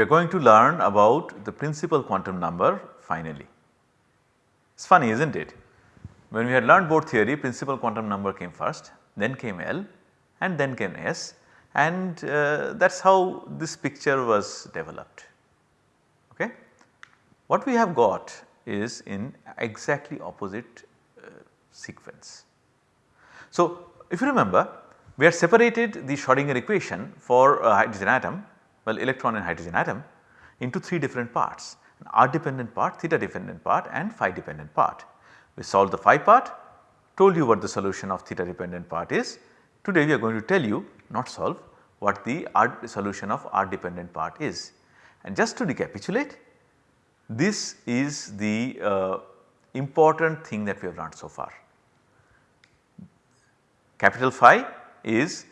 we are going to learn about the principal quantum number finally. It is funny is not it? When we had learned Bohr theory principal quantum number came first then came L and then came S and uh, that is how this picture was developed. Okay. What we have got is in exactly opposite uh, sequence. So, if you remember we have separated the Schrodinger equation for a hydrogen atom well electron and hydrogen atom into 3 different parts an r dependent part, theta dependent part and phi dependent part. We solved the phi part, told you what the solution of theta dependent part is. Today we are going to tell you not solve what the r solution of r dependent part is. And just to recapitulate this is the uh, important thing that we have learned so far. Capital phi is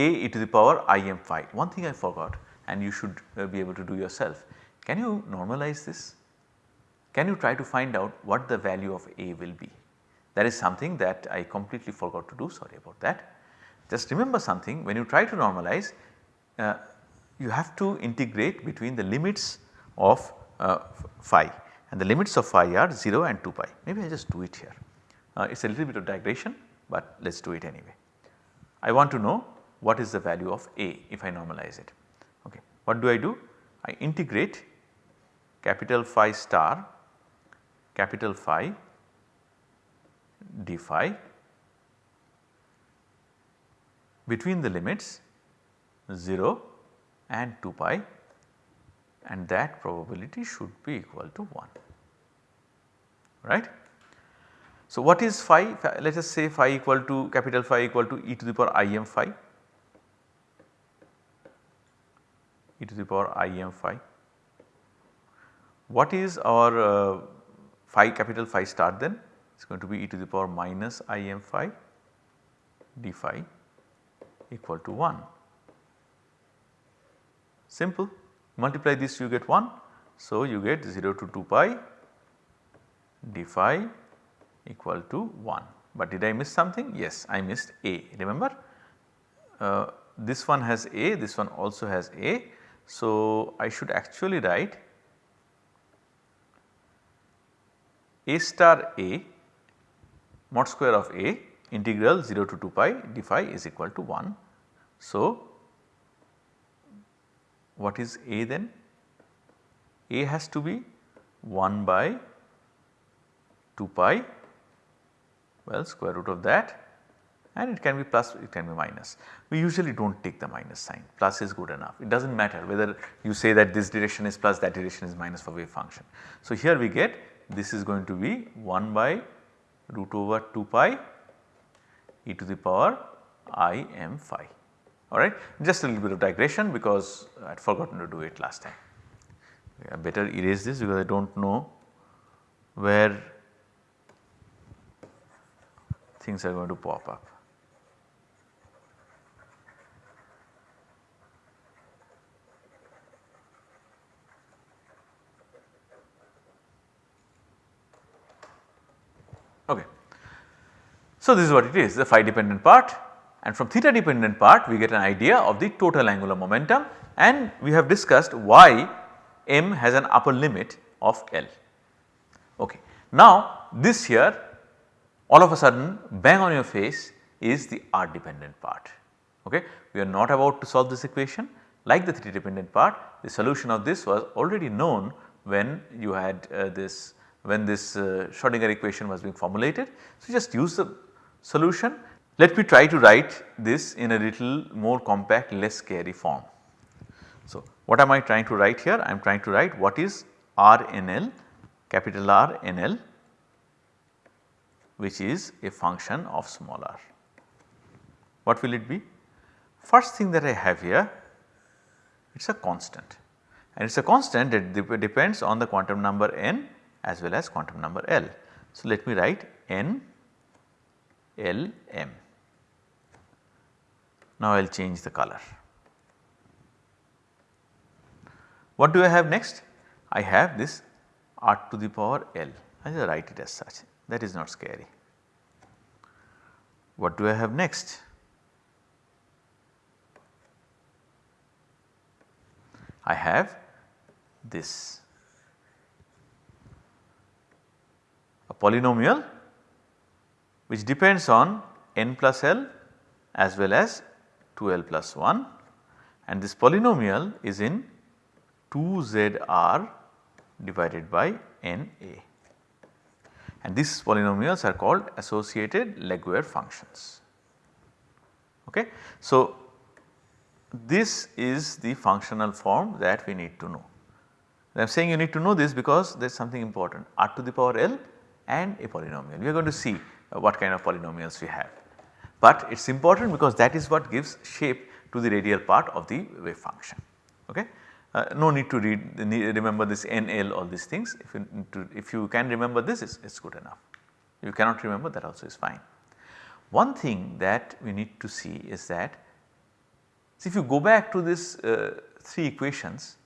a e to the power i m phi. One thing I forgot and you should uh, be able to do yourself. Can you normalize this? Can you try to find out what the value of a will be? That is something that I completely forgot to do sorry about that. Just remember something when you try to normalize uh, you have to integrate between the limits of uh, phi and the limits of phi are 0 and 2 pi. Maybe I just do it here. Uh, it is a little bit of digression but let us do it anyway. I want to know what is the value of A if I normalize it. Okay. What do I do? I integrate capital phi star capital phi d phi between the limits 0 and 2 pi and that probability should be equal to 1 right. So, what is phi let us say phi equal to capital phi equal to e to the power i m phi e to the power i m phi. What is our uh, phi capital phi star then it is going to be e to the power minus i m phi d phi equal to 1. Simple multiply this you get 1. So, you get 0 to 2 pi d phi equal to 1. But did I miss something? Yes, I missed A. Remember uh, this one has A, this one also has A. So, I should actually write A star A mod square of A integral 0 to 2 pi d phi is equal to 1. So, what is A then? A has to be 1 by 2 pi well square root of that and it can be plus it can be minus. We usually do not take the minus sign plus is good enough it does not matter whether you say that this direction is plus that direction is minus for wave function. So, here we get this is going to be 1 by root over 2 pi e to the power i m phi alright. Just a little bit of digression because I had forgotten to do it last time. I better erase this because I do not know where things are going to pop up. Okay. So, this is what it is the phi dependent part and from theta dependent part we get an idea of the total angular momentum and we have discussed why m has an upper limit of L. Okay. Now this here all of a sudden bang on your face is the R dependent part. Okay. We are not about to solve this equation like the theta dependent part the solution of this was already known when you had uh, this when this uh, Schrodinger equation was being formulated. So, just use the solution. Let me try to write this in a little more compact less scary form. So, what am I trying to write here? I am trying to write what is RNL capital R N L which is a function of small r. What will it be? First thing that I have here it is a constant and it is a constant that depends on the quantum number n as well as quantum number L. So, let me write n L m. Now, I will change the color. What do I have next? I have this r to the power L I will write it as such that is not scary. What do I have next? I have this a polynomial which depends on n plus L as well as 2L plus 1 and this polynomial is in 2ZR divided by NA and these polynomials are called associated Laguerre functions. Okay. So, this is the functional form that we need to know. I am saying you need to know this because there is something important r to the power L and a polynomial. We are going to see what kind of polynomials we have. But it is important because that is what gives shape to the radial part of the wave function. Okay. Uh, no need to read remember this NL all these things if you, to, if you can remember this it is good enough. You cannot remember that also is fine. One thing that we need to see is that so if you go back to this uh, 3 equations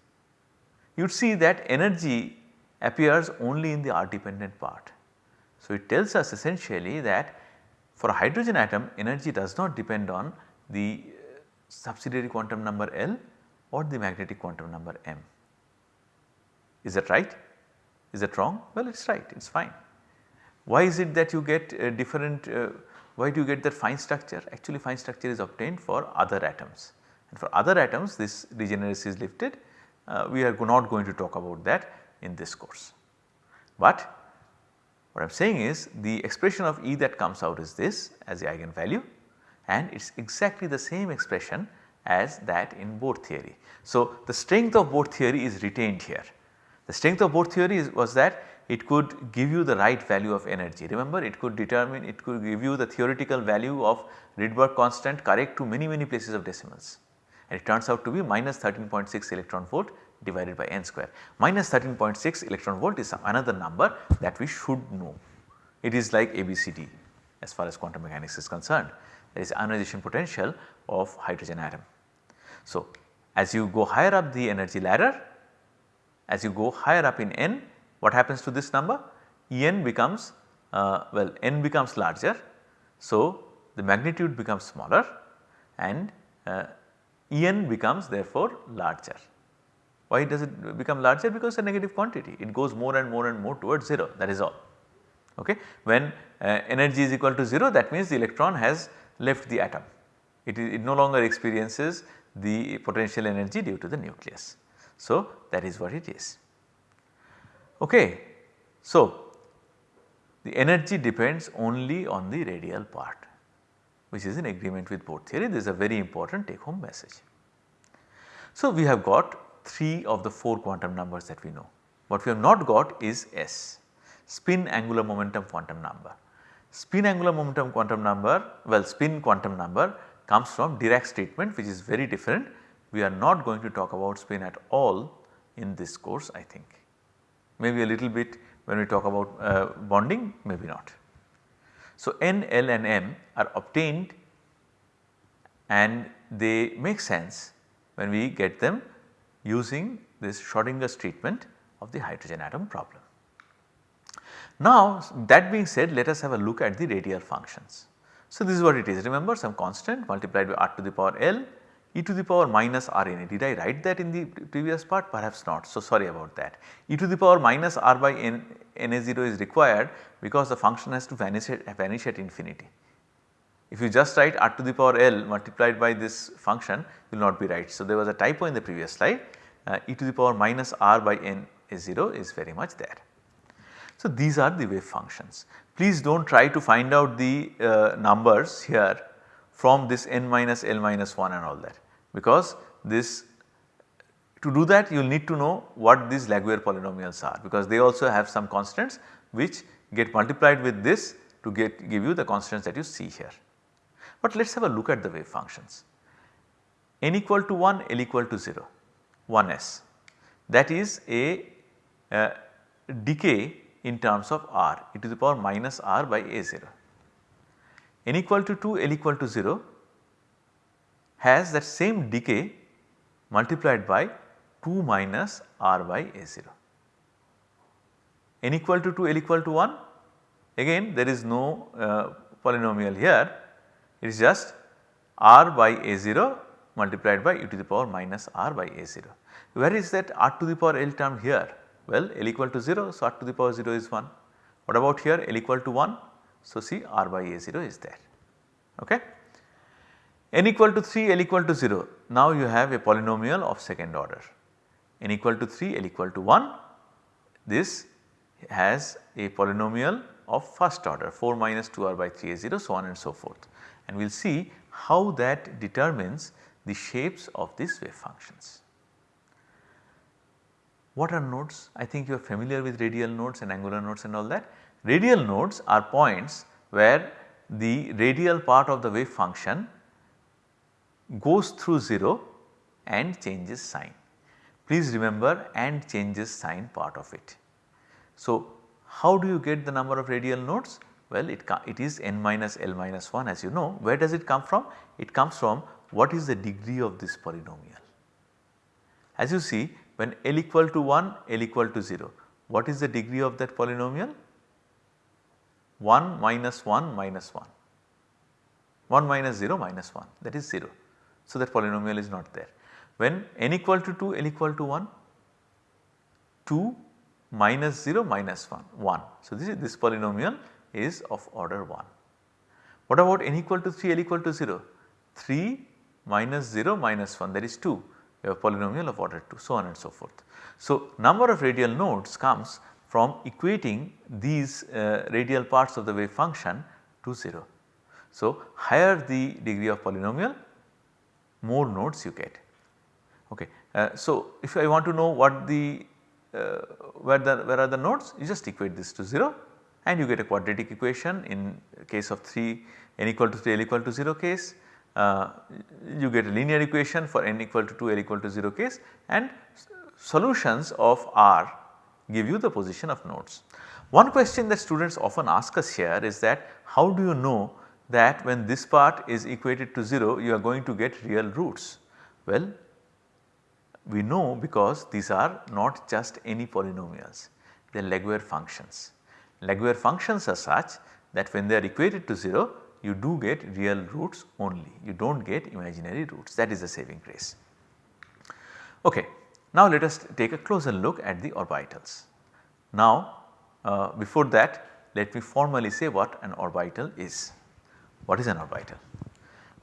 you would see that energy appears only in the R dependent part. So, it tells us essentially that for a hydrogen atom energy does not depend on the uh, subsidiary quantum number L or the magnetic quantum number M. Is that right? Is that wrong? Well, it is right, it is fine. Why is it that you get uh, different, uh, why do you get that fine structure? Actually fine structure is obtained for other atoms and for other atoms this degeneracy is lifted uh, we are not going to talk about that in this course. But what I am saying is the expression of E that comes out is this as the eigenvalue and it is exactly the same expression as that in Bohr theory. So, the strength of Bohr theory is retained here. The strength of Bohr theory is, was that it could give you the right value of energy. Remember it could determine it could give you the theoretical value of Rydberg constant correct to many many places of decimals and it turns out to be minus 13.6 electron volt divided by n square. Minus 13.6 electron volt is another number that we should know. It is like ABCD as far as quantum mechanics is concerned there is ionization potential of hydrogen atom. So, as you go higher up the energy ladder as you go higher up in n what happens to this number? En becomes uh, well n becomes larger. So, the magnitude becomes smaller and uh, En becomes therefore larger. Why does it become larger? Because it is a negative quantity it goes more and more and more towards 0 that is all. Okay. When uh, energy is equal to 0 that means the electron has left the atom it, is, it no longer experiences the potential energy due to the nucleus. So, that is what it is. Okay. So, the energy depends only on the radial part which is in agreement with Bohr theory this is a very important take home message. So, we have got 3 of the 4 quantum numbers that we know. What we have not got is S spin angular momentum quantum number. Spin angular momentum quantum number well spin quantum number comes from Dirac's statement which is very different. We are not going to talk about spin at all in this course I think. Maybe a little bit when we talk about uh, bonding maybe not. So, N, L and M are obtained and they make sense when we get them using this Schrodinger's treatment of the hydrogen atom problem. Now that being said let us have a look at the radial functions. So this is what it is remember some constant multiplied by r to the power L e to the power minus r n a. Did I write that in the previous part? Perhaps not. So sorry about that. e to the power minus r by n Na0 is required because the function has to vanish at, vanish at infinity. If you just write r to the power L multiplied by this function will not be right. So there was a typo in the previous slide uh, e to the power minus r by n is 0 is very much there. So these are the wave functions. Please do not try to find out the uh, numbers here from this n minus L minus 1 and all that. Because this to do that you will need to know what these Laguerre polynomials are. Because they also have some constants which get multiplied with this to get give you the constants that you see here. But let us have a look at the wave functions. n equal to 1 L equal to 0 1s that is a uh, decay in terms of r. E to the power minus r by a0. N equal to 2 L equal to 0 has that same decay multiplied by 2 minus r by a0. n equal to 2 L equal to 1 again there is no uh, polynomial here it is just r by a0 multiplied by e to the power minus r by a0. Where is that r to the power l term here? Well L equal to 0 so r to the power 0 is 1. What about here L equal to 1? So see r by a0 is there. Okay. n equal to 3 L equal to 0 now you have a polynomial of second order n equal to 3 L equal to 1 this has a polynomial of first order 4 minus 2 r by 3 a 0 so on and so forth and we will see how that determines the shapes of these wave functions. What are nodes? I think you are familiar with radial nodes and angular nodes and all that. Radial nodes are points where the radial part of the wave function goes through 0 and changes sign. Please remember and changes sign part of it. So, how do you get the number of radial nodes? Well, it, it is n minus L minus 1 as you know. Where does it come from? It comes from what is the degree of this polynomial. As you see when L equal to 1, L equal to 0, what is the degree of that polynomial? 1 minus 1 minus 1, 1 minus 0 minus 1 that is 0. So, that polynomial is not there. When n equal to 2, L equal to 1, 2 minus 0 minus 1, 1. So, this is this polynomial is of order 1. What about n equal to 3, L equal to 0? 3 minus 0 minus 1 that is 2 you have polynomial of order 2 so on and so forth. So, number of radial nodes comes from equating these uh, radial parts of the wave function to 0. So, higher the degree of polynomial more nodes you get. Okay. Uh, so, if I want to know what the uh, where the where are the nodes you just equate this to 0 and you get a quadratic equation in case of 3 n equal to 3 l equal to 0 case uh, you get a linear equation for n equal to 2 l equal to 0 case and solutions of R give you the position of nodes. One question that students often ask us here is that how do you know that when this part is equated to 0 you are going to get real roots. Well we know because these are not just any polynomials they are Laguerre functions. Laguerre functions are such that when they are equated to 0 you do get real roots only you do not get imaginary roots that is the saving grace. Okay. Now let us take a closer look at the orbitals. Now uh, before that let me formally say what an orbital is. What is an orbital?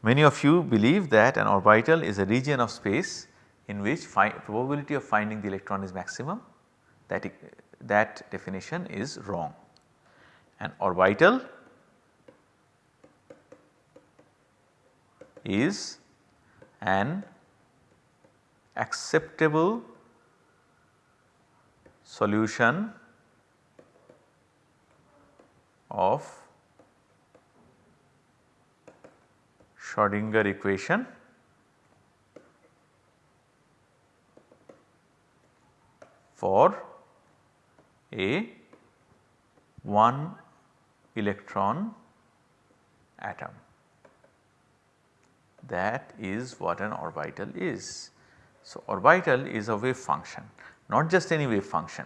Many of you believe that an orbital is a region of space in which probability of finding the electron is maximum that, that definition is wrong. An orbital is an acceptable solution of Schrodinger equation for a 1 electron atom that is what an orbital is. So, orbital is a wave function not just any wave function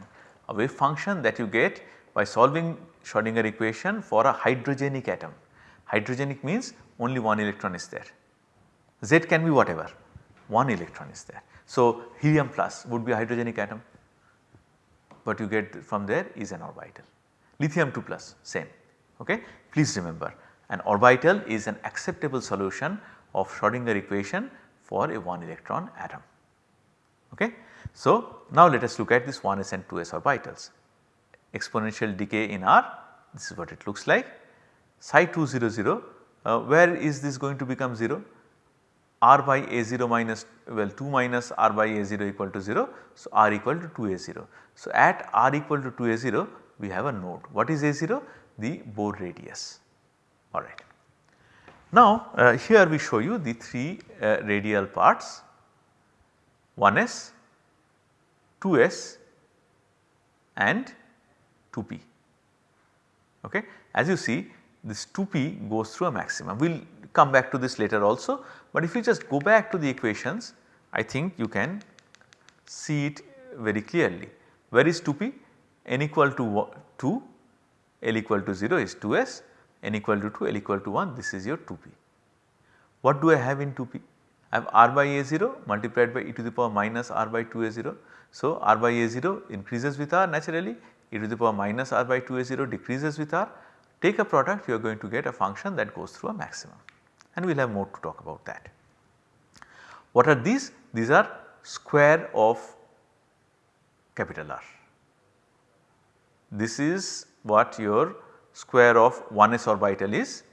a wave function that you get by solving Schrodinger equation for a hydrogenic atom. Hydrogenic means only one electron is there Z can be whatever one electron is there. So, helium plus would be a hydrogenic atom what you get from there is an orbital. Lithium 2 plus same ok. Please remember an orbital is an acceptable solution of Schrodinger equation for a 1 electron atom. Okay. So, now let us look at this 1s and 2s orbitals. Exponential decay in R this is what it looks like psi 200 uh, where is this going to become 0 r by a0 minus well 2 minus r by a0 equal to 0. So, r equal to 2a0. So, at r equal to 2a0 we have a node what is a0 the Bohr radius alright. Now uh, here we show you the 3 uh, radial parts 1s, 2s and 2p okay. As you see this 2p goes through a maximum we will come back to this later also but if you just go back to the equations I think you can see it very clearly. Where is 2p? n equal to 2, l equal to 0 is 2s n equal to 2, L equal to 1 this is your 2p. What do I have in 2p? I have r by a0 multiplied by e to the power minus r by 2 a0. So, r by a0 increases with r naturally e to the power minus r by 2 a0 decreases with r take a product you are going to get a function that goes through a maximum and we will have more to talk about that. What are these? These are square of capital R. This is what your square of 1s orbital is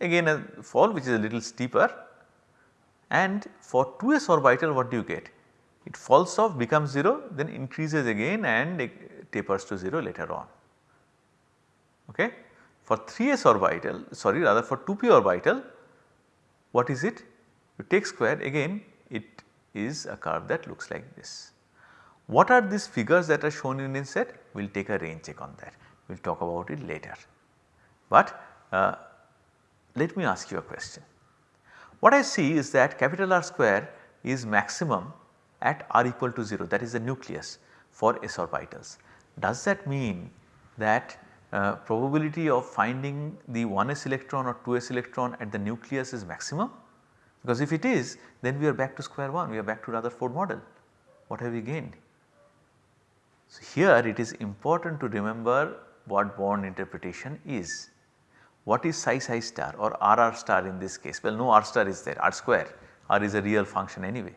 again a fall which is a little steeper and for 2s orbital what do you get? It falls off becomes 0 then increases again and tapers to 0 later on. Okay. For 3s orbital sorry rather for 2p orbital what is it? You take square again it is a curve that looks like this. What are these figures that are shown in inset? We will take a rain check on that, we will talk about it later. But uh, let me ask you a question. What I see is that capital R square is maximum at r equal to 0 that is the nucleus for s orbitals. Does that mean that uh, probability of finding the 1s electron or 2s electron at the nucleus is maximum? Because if it is then we are back to square 1 we are back to Rutherford model what have we gained? So, here it is important to remember what Born interpretation is. What is psi psi star or r r star in this case? Well no R star is there R square R is a real function anyway.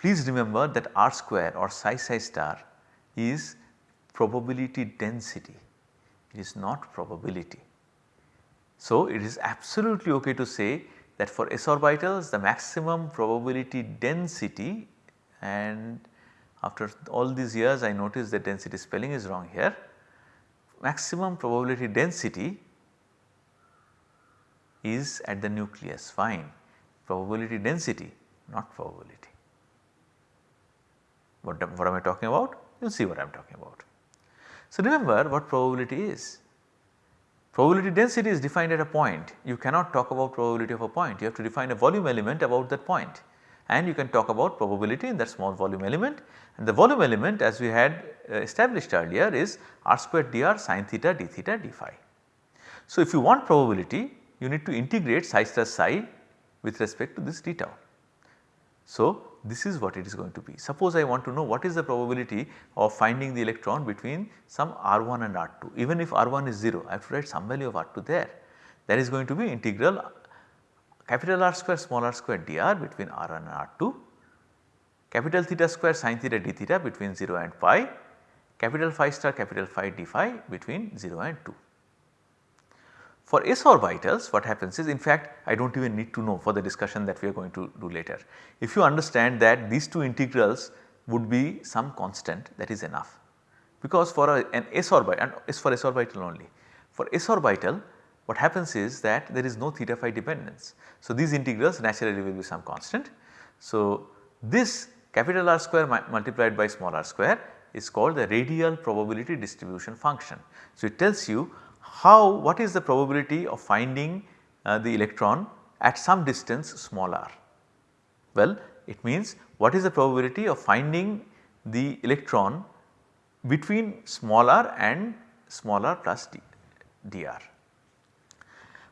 Please remember that R square or psi psi star is probability density it is not probability. So, it is absolutely ok to say that for s orbitals the maximum probability density and after all these years I noticed that density spelling is wrong here. Maximum probability density is at the nucleus fine probability density not probability. What, what am I talking about? You will see what I am talking about. So, remember what probability is. Probability density is defined at a point. You cannot talk about probability of a point. You have to define a volume element about that point and you can talk about probability in that small volume element and the volume element as we had uh, established earlier is r squared dr sin theta d theta d phi. So, if you want probability you need to integrate psi plus psi with respect to this d tau. So, this is what it is going to be. Suppose I want to know what is the probability of finding the electron between some R1 and R2 even if R1 is 0 I have to write some value of R2 there that is going to be integral capital R square small r square dr between R1 and R2 capital theta square sin theta d theta between 0 and pi capital phi star capital phi d phi between 0 and 2. For s orbitals what happens is in fact I do not even need to know for the discussion that we are going to do later. If you understand that these two integrals would be some constant that is enough because for a, an s orbital and is for s orbital only. For s orbital what happens is that there is no theta phi dependence. So, these integrals naturally will be some constant. So, this capital R square multiplied by small r square is called the radial probability distribution function. So, it tells you how what is the probability of finding uh, the electron at some distance small r? Well it means what is the probability of finding the electron between small r and small r plus d, dr.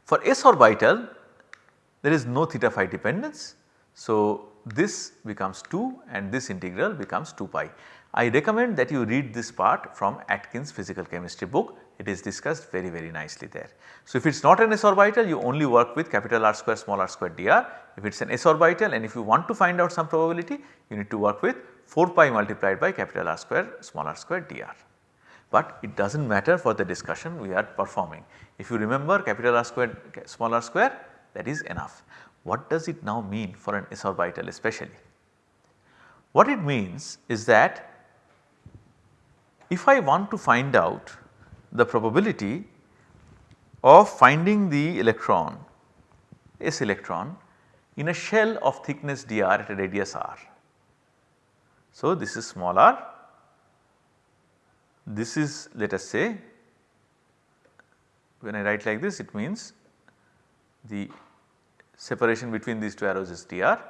For s orbital there is no theta phi dependence. So, this becomes 2 and this integral becomes 2 pi. I recommend that you read this part from Atkins physical chemistry book it is discussed very very nicely there. So, if it is not an s orbital you only work with capital R square small r square dr. If it is an s orbital and if you want to find out some probability you need to work with 4 pi multiplied by capital R square small r square dr. But it does not matter for the discussion we are performing. If you remember capital R square small r square that is enough. What does it now mean for an s orbital especially? What it means is that if I want to find out the probability of finding the electron S electron in a shell of thickness dr at a radius r. So, this is small r, this is let us say when I write like this it means the separation between these two arrows is dr.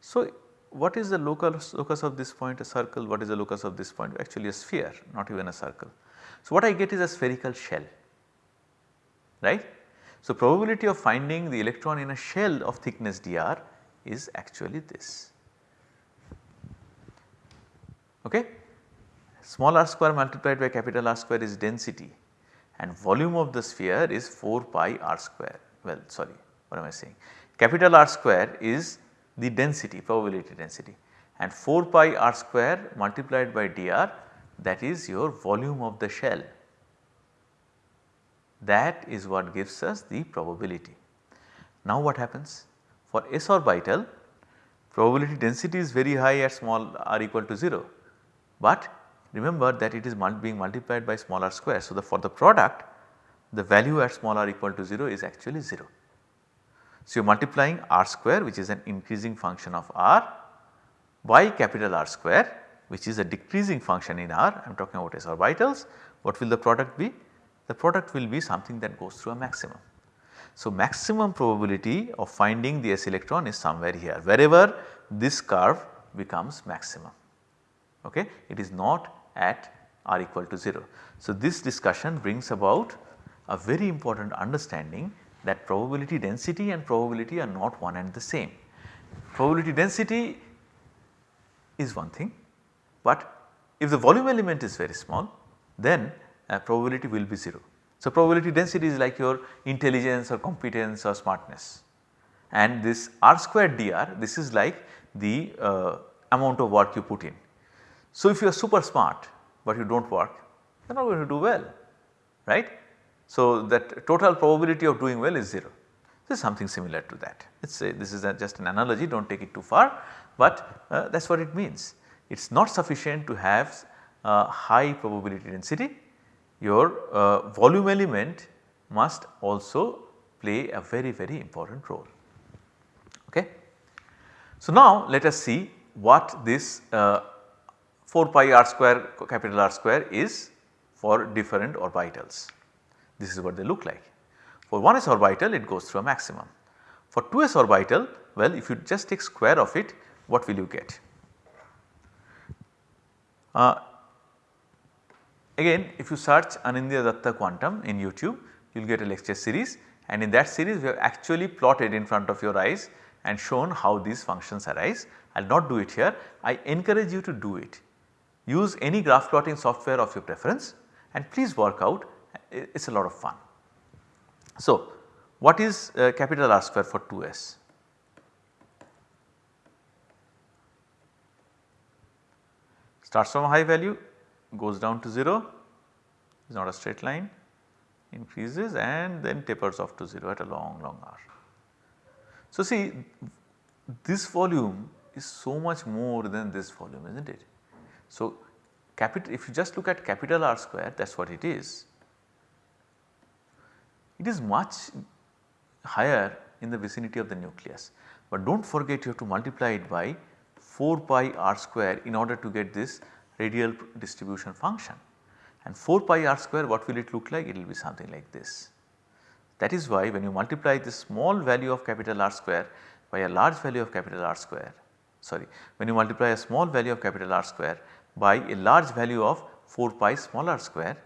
So, what is the locus, locus of this point a circle what is the locus of this point actually a sphere not even a circle. So, what I get is a spherical shell right. So, probability of finding the electron in a shell of thickness dr is actually this. Okay? Small r square multiplied by capital R square is density and volume of the sphere is 4 pi r square. Well sorry what am I saying? Capital R square is the density probability density and 4 pi r square multiplied by dr that is your volume of the shell. That is what gives us the probability. Now what happens? For s orbital probability density is very high at small r equal to 0, but remember that it is being multiplied by small r square. So, the for the product the value at small r equal to 0 is actually 0. So, you are multiplying r square which is an increasing function of r by capital R square which is a decreasing function in r I am talking about s orbitals. What will the product be? The product will be something that goes through a maximum. So, maximum probability of finding the s electron is somewhere here wherever this curve becomes maximum okay it is not at r equal to 0. So, this discussion brings about a very important understanding that probability density and probability are not one and the same. Probability density is one thing, but if the volume element is very small then uh, probability will be 0. So, probability density is like your intelligence or competence or smartness and this r squared dr this is like the uh, amount of work you put in. So, if you are super smart but you do not work you are not going to do well right. So, that total probability of doing well is 0. This is something similar to that. Let us say this is just an analogy do not take it too far, but uh, that is what it means. It is not sufficient to have uh, high probability density, your uh, volume element must also play a very very important role. Okay. So, now let us see what this uh, 4 pi r square capital R square is for different orbitals. This is what they look like. For 1s orbital it goes through a maximum. For 2s orbital well if you just take square of it what will you get? Uh, again if you search Anindya Datta quantum in YouTube you will get a lecture series and in that series we have actually plotted in front of your eyes and shown how these functions arise. I will not do it here, I encourage you to do it. Use any graph plotting software of your preference and please work out it is a lot of fun. So, what is uh, capital R square for 2s? Starts from a high value goes down to 0 is not a straight line increases and then tapers off to 0 at a long long r. So, see this volume is so much more than this volume is not it. So, capital if you just look at capital R square that is what it is it is much higher in the vicinity of the nucleus. But do not forget you have to multiply it by 4 pi r square in order to get this radial distribution function and 4 pi r square what will it look like? It will be something like this. That is why when you multiply this small value of capital R square by a large value of capital R square sorry when you multiply a small value of capital R square by a large value of 4 pi small r square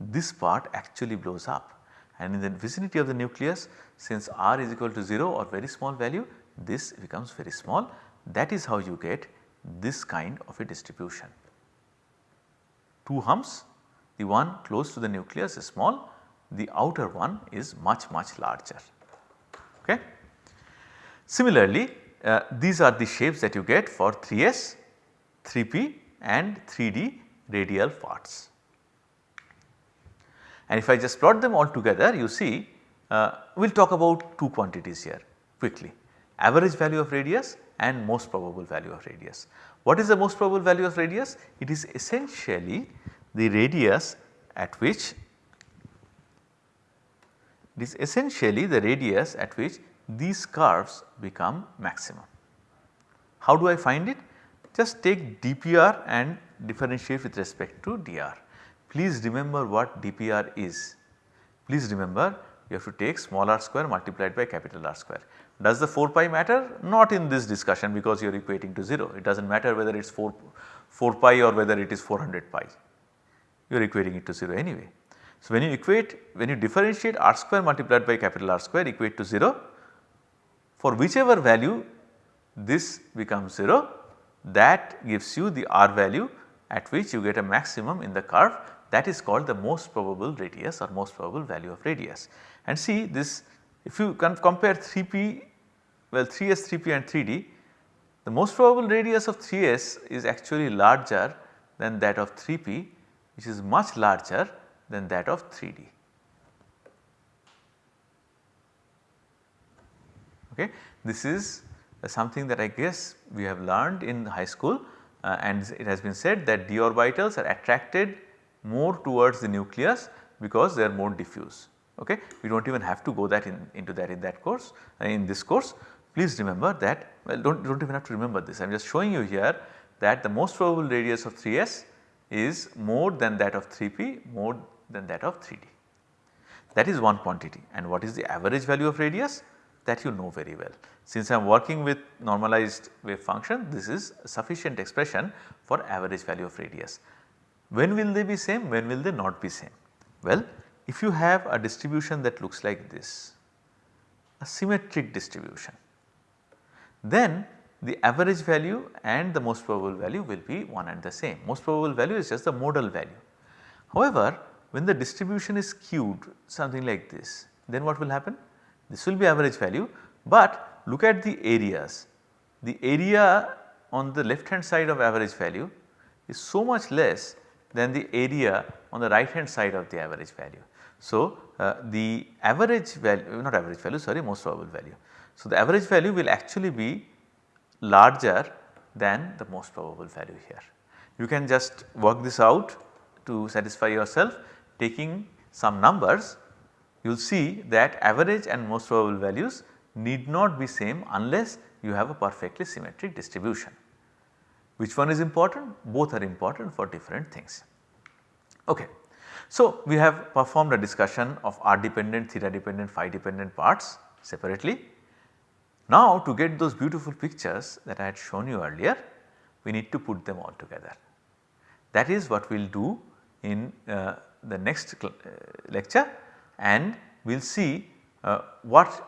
this part actually blows up and in the vicinity of the nucleus since r is equal to 0 or very small value this becomes very small that is how you get this kind of a distribution. Two humps the one close to the nucleus is small the outer one is much much larger. Okay. Similarly, uh, these are the shapes that you get for 3s, 3p and 3d radial parts. And if I just plot them all together you see uh, we will talk about two quantities here quickly average value of radius and most probable value of radius. What is the most probable value of radius? It is essentially the radius at which it is essentially the radius at which these curves become maximum. How do I find it? Just take dpr and differentiate with respect to dr. Please remember what dpr is. Please remember you have to take small r square multiplied by capital R square. Does the 4 pi matter? Not in this discussion because you are equating to 0. It does not matter whether it is 4, 4 pi or whether it is 400 pi. You are equating it to 0 anyway. So, when you equate when you differentiate r square multiplied by capital R square equate to 0 for whichever value this becomes 0 that gives you the r value at which you get a maximum in the curve that is called the most probable radius or most probable value of radius. And see this if you compare 3p well 3s, 3p and 3d the most probable radius of 3s is actually larger than that of 3p which is much larger than that of 3d. Okay. This is something that I guess we have learned in high school uh, and it has been said that d orbitals are attracted more towards the nucleus because they are more diffuse. Okay. We do not even have to go that in, into that in that course uh, in this course. Please remember that well do not, do not even have to remember this I am just showing you here that the most probable radius of 3s is more than that of 3p more than that of 3d. That is one quantity and what is the average value of radius that you know very well. Since I am working with normalized wave function this is sufficient expression for average value of radius. When will they be same? When will they not be same? Well, if you have a distribution that looks like this, a symmetric distribution, then the average value and the most probable value will be one and the same. Most probable value is just the modal value. However, when the distribution is skewed something like this, then what will happen? This will be average value, but look at the areas. The area on the left hand side of average value is so much less than the area on the right hand side of the average value. So, uh, the average value not average value sorry most probable value. So, the average value will actually be larger than the most probable value here. You can just work this out to satisfy yourself taking some numbers you will see that average and most probable values need not be same unless you have a perfectly symmetric distribution. Which one is important? Both are important for different things. Okay. So, we have performed a discussion of r dependent, theta dependent, phi dependent parts separately. Now to get those beautiful pictures that I had shown you earlier, we need to put them all together. That is what we will do in uh, the next uh, lecture and we will see uh, what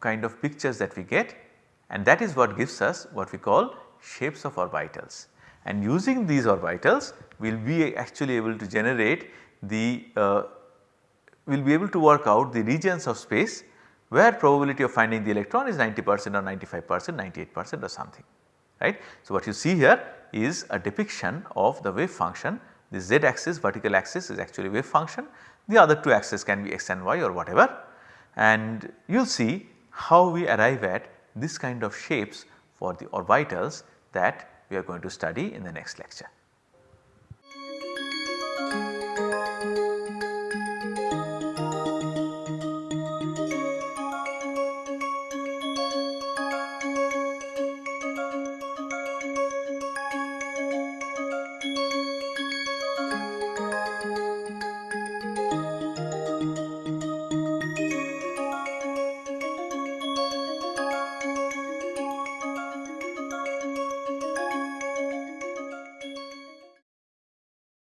kind of pictures that we get and that is what gives us what we call shapes of orbitals. And using these orbitals we will be actually able to generate the uh, we will be able to work out the regions of space where probability of finding the electron is 90 percent or 95 percent 98 percent or something right. So, what you see here is a depiction of the wave function the z axis vertical axis is actually wave function the other two axes can be x and y or whatever and you will see how we arrive at this kind of shapes for the orbitals that we are going to study in the next lecture.